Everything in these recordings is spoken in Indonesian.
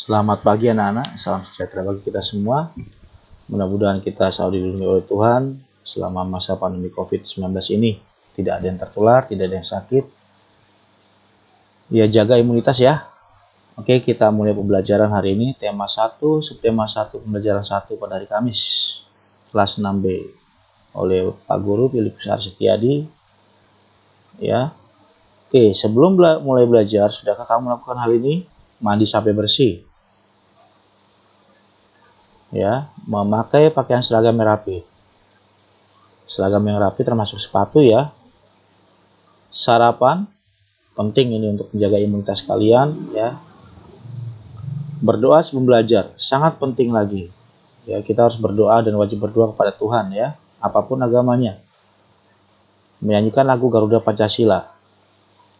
Selamat pagi anak-anak, salam sejahtera bagi kita semua. Mudah-mudahan kita selalu dilindungi oleh Tuhan selama masa pandemi COVID-19 ini. Tidak ada yang tertular, tidak ada yang sakit. Ya jaga imunitas ya. Oke, kita mulai pembelajaran hari ini. Tema 1, subtema 1, pembelajaran 1 pada hari Kamis. Kelas 6B oleh Pak Guru Filipus Arsetiadi. Ya. Oke, sebelum bela mulai belajar, sudahkah kamu melakukan hal ini? mandi sampai bersih. Ya, memakai pakaian seragam yang rapi. Seragam yang rapi termasuk sepatu ya. Sarapan penting ini untuk menjaga imunitas kalian ya. Berdoa sebelum belajar sangat penting lagi. Ya, kita harus berdoa dan wajib berdoa kepada Tuhan ya, apa pun agamanya. Menyanyikan lagu Garuda Pancasila.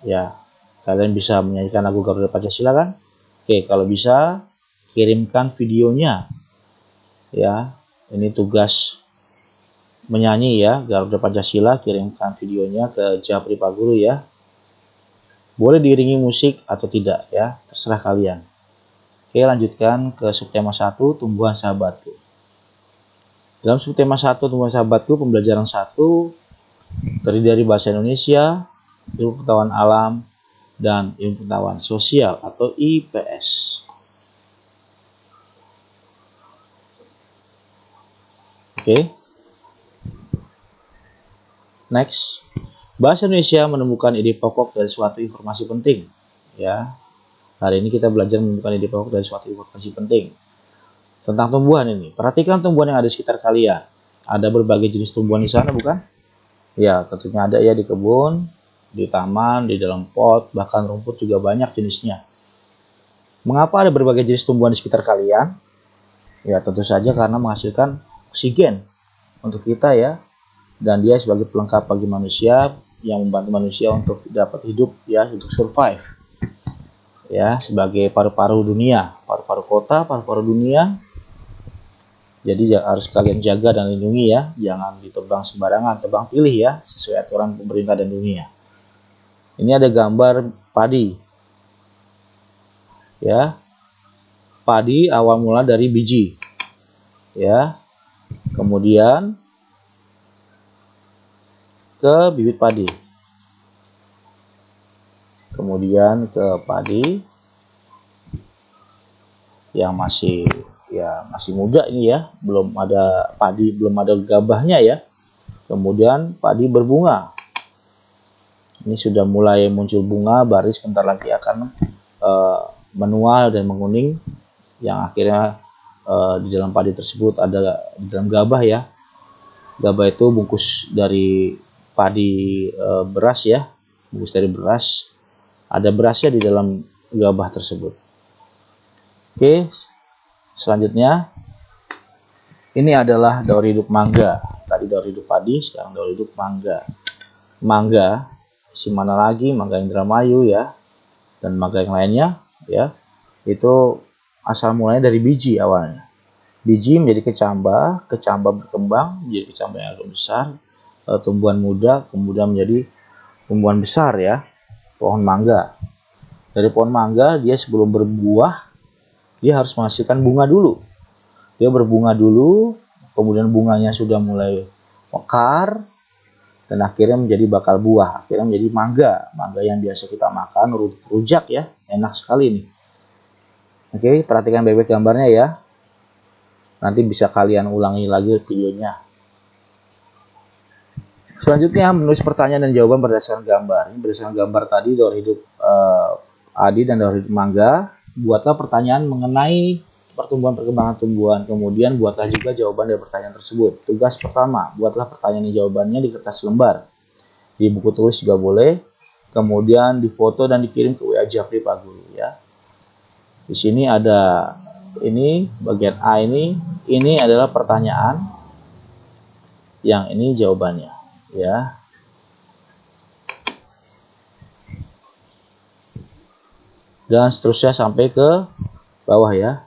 Ya, kalian bisa menyanyikan lagu Garuda Pancasila kan? Oke, kalau bisa kirimkan videonya. Ya, ini tugas menyanyi ya, Garuda Pancasila, kirimkan videonya ke Japri Pak Guru ya. Boleh diiringi musik atau tidak ya, terserah kalian. Oke, lanjutkan ke subtema 1, tumbuhan sahabatku. Dalam subtema 1, tumbuhan sahabatku, pembelajaran 1 terdiri dari bahasa Indonesia, ilmu pengetahuan alam, dan ilmu pengetahuan sosial atau IPS. Oke. Okay. Next. Bahasa Indonesia menemukan ide pokok dari suatu informasi penting. Ya. Hari ini kita belajar menemukan ide pokok dari suatu informasi penting. Tentang tumbuhan ini. Perhatikan tumbuhan yang ada di sekitar kalian. Ada berbagai jenis tumbuhan di sana, bukan? Ya, tentunya ada ya di kebun, di taman, di dalam pot, bahkan rumput juga banyak jenisnya. Mengapa ada berbagai jenis tumbuhan di sekitar kalian? Ya tentu saja karena menghasilkan oksigen untuk kita ya. Dan dia sebagai pelengkap bagi manusia yang membantu manusia untuk dapat hidup ya, untuk survive. Ya, sebagai paru-paru dunia, paru-paru kota, paru-paru dunia. Jadi harus kalian jaga dan lindungi ya, jangan ditebang sembarangan, tebang pilih ya, sesuai aturan pemerintah dan dunia. Ini ada gambar padi. Ya. Padi awal mula dari biji. Ya. Kemudian ke bibit padi. Kemudian ke padi yang masih ya masih muda ini ya, belum ada padi, belum ada gabahnya ya. Kemudian padi berbunga ini sudah mulai muncul bunga baris sebentar lagi akan uh, menual dan menguning yang akhirnya uh, di dalam padi tersebut ada di dalam gabah ya. Gabah itu bungkus dari padi uh, beras ya. Bungkus dari beras. Ada berasnya di dalam gabah tersebut. Oke selanjutnya. Ini adalah daur hidup mangga. Tadi daur hidup padi sekarang daur hidup mangga. Mangga si mana lagi? Mangga Indramayu ya. Dan mangga yang lainnya ya. Itu asal mulanya dari biji awalnya. Biji menjadi kecambah kecambah berkembang menjadi kecambah yang agak besar e, tumbuhan muda kemudian menjadi tumbuhan besar ya pohon mangga. Dari pohon mangga dia sebelum berbuah dia harus menghasilkan bunga dulu. Dia berbunga dulu kemudian bunganya sudah mulai mekar dan akhirnya menjadi bakal buah akhirnya menjadi mangga. Mangga yang biasa kita makan rujak ya enak sekali nih oke perhatikan bebek gambarnya ya nanti bisa kalian ulangi lagi videonya selanjutnya menulis pertanyaan dan jawaban berdasarkan gambar ini berdasarkan gambar tadi daur hidup uh, Adi dan daur hidup mangga buatlah pertanyaan mengenai pertumbuhan perkembangan tumbuhan. Kemudian buatlah juga jawaban dari pertanyaan tersebut. Tugas pertama, buatlah pertanyaan dan jawabannya di kertas lembar. Di buku tulis juga boleh. Kemudian difoto dan dikirim ke WA Japri Pak Guru ya. Di sini ada ini bagian A ini, ini adalah pertanyaan. Yang ini jawabannya ya. Dan seterusnya sampai ke bawah ya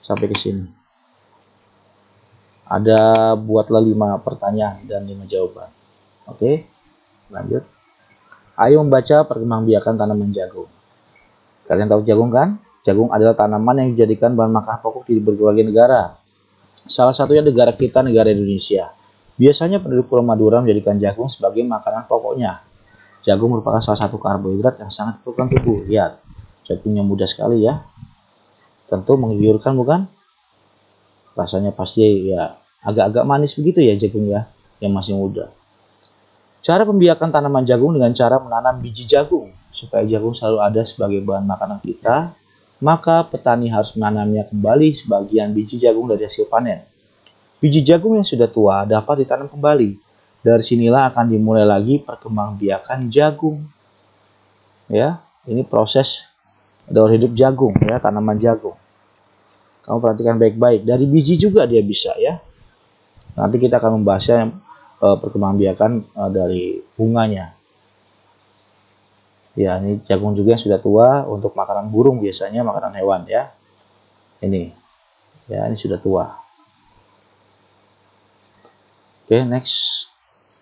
sampai ke sini. Ada buatlah lima pertanyaan dan lima jawaban. Oke, lanjut. Ayo membaca perkembangbiakan tanaman jagung. Kalian tahu jagung kan? Jagung adalah tanaman yang dijadikan bahan makan pokok di berbagai negara. Salah satunya negara kita, negara Indonesia. Biasanya penduduk Pulau Madura menjadikan jagung sebagai makanan pokoknya. Jagung merupakan salah satu karbohidrat yang sangat diperlukan tubuh. Lihat, jagungnya mudah sekali ya. Tentu menggiurkan bukan? Rasanya pasti ya agak-agak manis begitu ya jagung ya, yang masih muda. Cara pembiakan tanaman jagung dengan cara menanam biji jagung supaya jagung selalu ada sebagai bahan makanan kita maka petani harus menanamnya kembali sebagian biji jagung dari hasil panen. Biji jagung yang sudah tua dapat ditanam kembali. Dari sinilah akan dimulai lagi perkembangbiakan jagung. Ya, ini proses daur hidup jagung ya, tanaman jagung. Kamu perhatikan baik-baik. Dari biji juga dia bisa ya. Nanti kita akan membahasnya eh, perkembangbiakan eh, dari bunganya. Ya, ini jagung juga yang sudah tua untuk makanan burung biasanya, makanan hewan ya. Ini. Ya, ini sudah tua. Oke, next.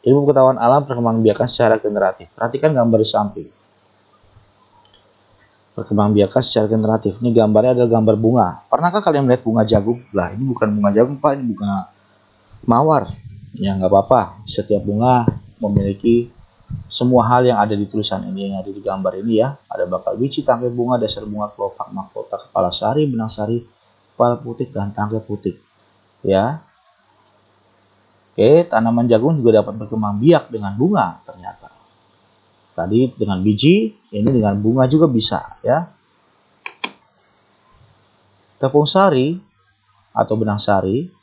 Ilmu pengetahuan alam perkembangbiakan secara generatif. Perhatikan gambar di samping. Perkembangbiakan secara generatif. Ini gambarnya adalah gambar bunga. Pernahkah kalian melihat bunga jagung? Lah, ini bukan bunga jagung, Pak. Ini bunga mawar. Ya, nggak apa-apa. Setiap bunga memiliki semua hal yang ada di tulisan ini yang ada di gambar ini ya. Ada bakal biji tangkai bunga dasar bunga kelopak mahkota kepala sari benang sari kepala putih dan tangkai putih. Ya. Oke tanaman jagung juga dapat berkembang biak dengan bunga ternyata. Tadi dengan biji ini dengan bunga juga bisa ya. Tepung sari atau benang sari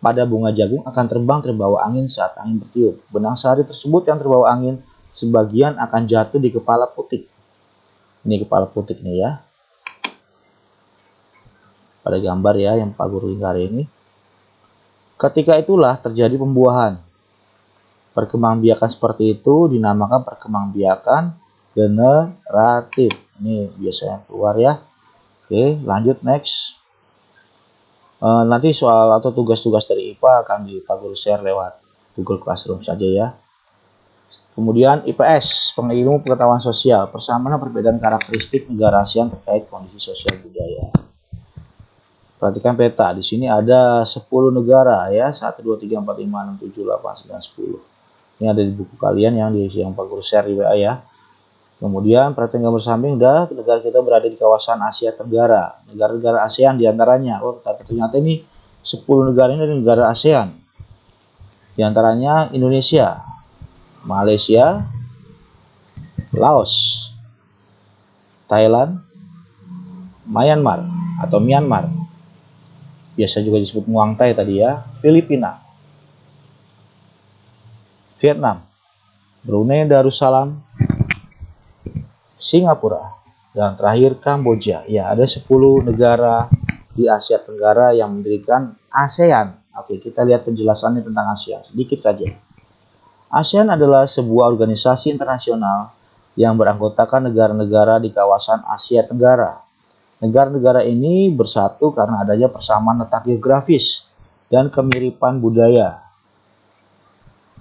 pada bunga jagung akan terbang terbawa angin saat angin bertiup. Benang sari tersebut yang terbawa angin sebagian akan jatuh di kepala putik. Ini kepala putik nih ya. Pada gambar ya yang Pak Guru lingkar ini. Ketika itulah terjadi pembuahan. Perkembangbiakan seperti itu dinamakan perkembangbiakan generatif. Ini biasanya keluar ya. Oke, lanjut next. Uh, nanti soal atau tugas-tugas dari IPA akan di Pak Guru share lewat Google Classroom saja ya. Kemudian IPS, pengilmu pengetahuan sosial, persamaan perbedaan karakteristik negara ASEAN terkait kondisi sosial budaya. Perhatikan peta, di sini ada 10 negara ya, 1, 2, 3, 4, 5, 6, 7, 8, 9, 10. Ini ada di buku kalian yang di yang Pak Guru share di WA ya. Kemudian perhatikan gambar samping dah negara kita berada di kawasan Asia Tenggara. Negara-negara ASEAN di antaranya. Oh ternyata ini 10 negara ini dari negara ASEAN. Di antaranya Indonesia, Malaysia, Laos, Thailand, Myanmar atau Myanmar. Biasa juga disebut Muang Thai tadi ya. Filipina, Vietnam, Brunei Darussalam, Singapura, dan terakhir Kamboja. Ya, ada 10 negara di Asia Tenggara yang mendirikan ASEAN. Oke, kita lihat penjelasannya tentang ASEAN sedikit saja. ASEAN adalah sebuah organisasi internasional yang beranggotakan negara-negara di kawasan Asia Tenggara. Negara-negara ini bersatu karena adanya persamaan letak geografis dan kemiripan budaya.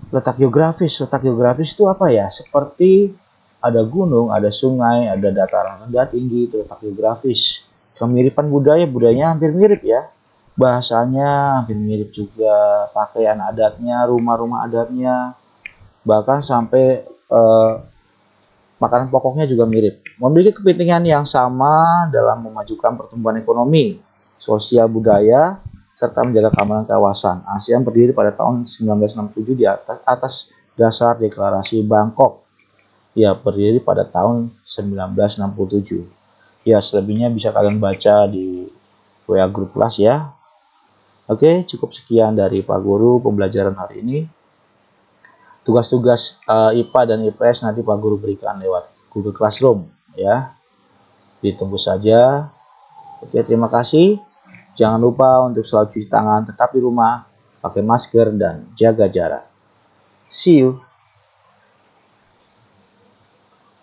Letak geografis, letak geografis itu apa ya? Seperti ada gunung, ada sungai, ada dataran rendah tinggi, terletak geografis. Kemiripan budaya, budayanya hampir mirip ya. Bahasanya hampir mirip juga, pakaian adatnya, rumah-rumah adatnya, bahkan sampai eh, makanan pokoknya juga mirip. Memiliki kepentingan yang sama dalam memajukan pertumbuhan ekonomi, sosial budaya, serta menjaga keamanan kawasan. ASEAN berdiri pada tahun 1967 di atas, atas dasar deklarasi Bangkok ya berdiri pada tahun 1967. Ya, selebihnya bisa kalian baca di WA grup kelas ya. Oke, cukup sekian dari Pak Guru pembelajaran hari ini. Tugas-tugas uh, IPA dan IPS nanti Pak Guru berikan lewat Google Classroom ya. Ditunggu saja. Oke, terima kasih. Jangan lupa untuk selalu cuci tangan, tetap di rumah, pakai masker dan jaga jarak. See you.